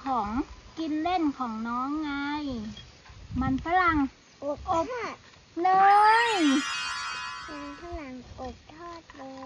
ของกินเล่นของน้องไง มันฝรั่งอบอบเนยมันฝรั่งอบทอดเลย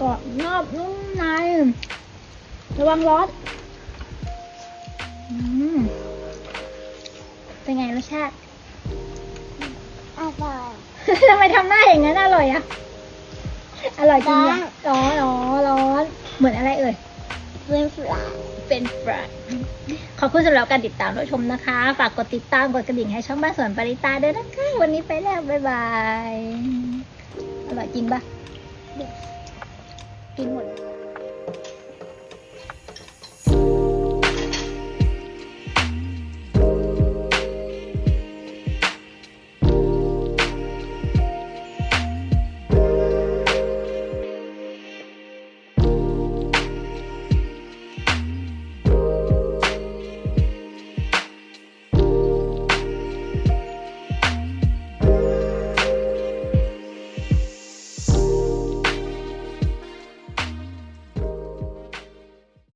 กรอบนอกนุ่มใน ระวังร้อนอืมเป็นไงรสชาติ อร่อย ทำไมทำหน้าอย่างนั้นอร่อยอะอร่อยจริงอะร้อนร้อนร้อน เหมือนอะไรเอ่ย เป็นฝรั่งเป็นฟรายขอบคุณสำหรับการติดตามรับชมนะคะ ฝากกดติดตาม กดกระดิ่งให้ช่องบ้านสวนปริตาด้วยนะคะ วันนี้ไปแล้ว บ๊ายบาย อร่อยจริงปะ กินหมด